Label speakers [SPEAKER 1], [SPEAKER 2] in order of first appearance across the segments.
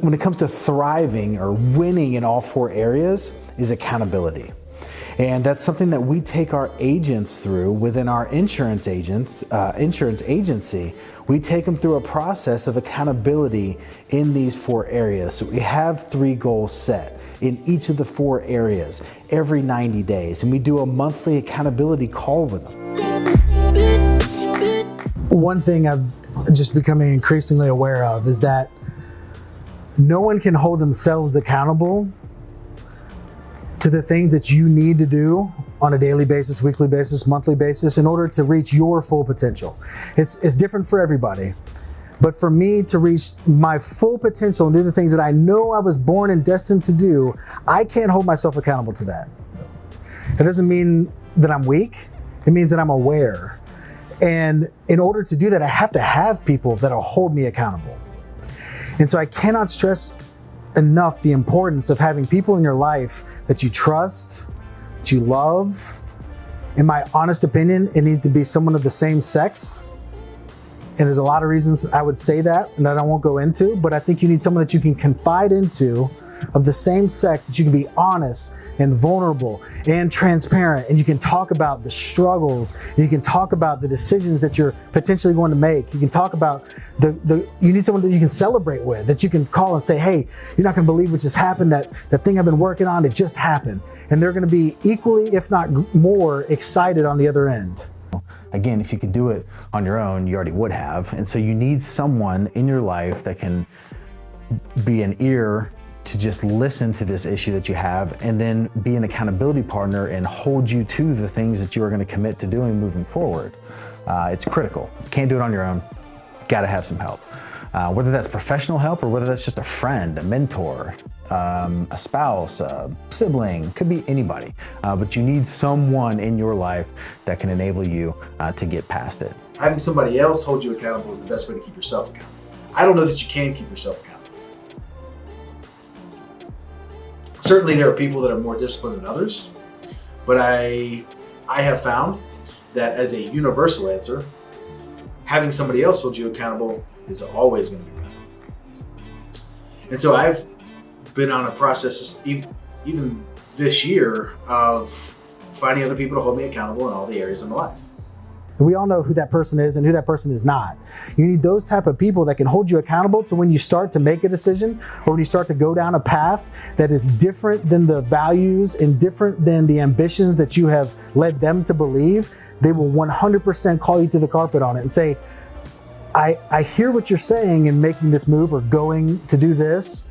[SPEAKER 1] When it comes to thriving or winning in all four areas is accountability. And that's something that we take our agents through within our insurance agents, uh, insurance agency. We take them through a process of accountability in these four areas. So we have three goals set in each of the four areas every 90 days. And we do a monthly accountability call with them.
[SPEAKER 2] One thing I've just becoming increasingly aware of is that no one can hold themselves accountable to the things that you need to do on a daily basis, weekly basis, monthly basis in order to reach your full potential. It's, it's different for everybody. But for me to reach my full potential and do the things that I know I was born and destined to do, I can't hold myself accountable to that. It doesn't mean that I'm weak. It means that I'm aware. And in order to do that, I have to have people that'll hold me accountable. And so I cannot stress enough the importance of having people in your life that you trust, that you love. In my honest opinion, it needs to be someone of the same sex. And there's a lot of reasons I would say that and that I won't go into, but I think you need someone that you can confide into of the same sex that you can be honest and vulnerable and transparent. And you can talk about the struggles. You can talk about the decisions that you're potentially going to make. You can talk about the, the you need someone that you can celebrate with that you can call and say hey you're not going to believe what just happened. That that thing i've been working on it just happened. And they're going to be equally if not more excited on the other end.
[SPEAKER 1] Again, if you could do it on your own, you already would have. And so you need someone in your life that can be an ear to just listen to this issue that you have and then be an accountability partner and hold you to the things that you are going to commit to doing moving forward. Uh, it's critical. Can't do it on your own. Got to have some help. Uh, whether that's professional help or whether that's just a friend, a mentor, um, a spouse, a sibling, could be anybody. Uh, but you need someone in your life that can enable you uh, to get past it.
[SPEAKER 3] Having somebody else hold you accountable is the best way to keep yourself accountable. I don't know that you can keep yourself accountable. Certainly there are people that are more disciplined than others, but I, I have found that as a universal answer, having somebody else hold you accountable is always going to be better. And so I've been on a process even this year of finding other people to hold me accountable in all the areas of my life.
[SPEAKER 2] And we all know who that person is and who that person is not. You need those type of people that can hold you accountable to when you start to make a decision or when you start to go down a path that is different than the values and different than the ambitions that you have led them to believe. They will 100% call you to the carpet on it and say, I, I hear what you're saying in making this move or going to do this,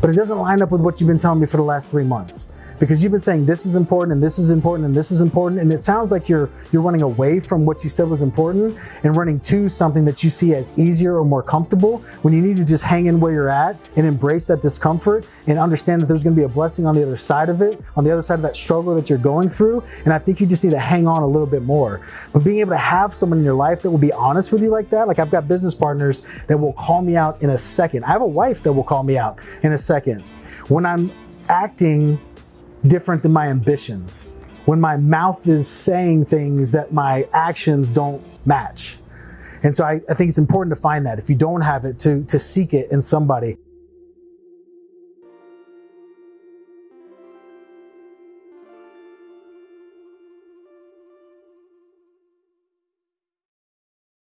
[SPEAKER 2] but it doesn't line up with what you've been telling me for the last three months because you've been saying this is important and this is important and this is important and it sounds like you're you're running away from what you said was important and running to something that you see as easier or more comfortable when you need to just hang in where you're at and embrace that discomfort and understand that there's going to be a blessing on the other side of it on the other side of that struggle that you're going through and I think you just need to hang on a little bit more. But being able to have someone in your life that will be honest with you like that like I've got business partners that will call me out in a second. I have a wife that will call me out in a second. When I'm acting different than my ambitions, when my mouth is saying things that my actions don't match. And so I, I, think it's important to find that if you don't have it, to, to seek it in somebody.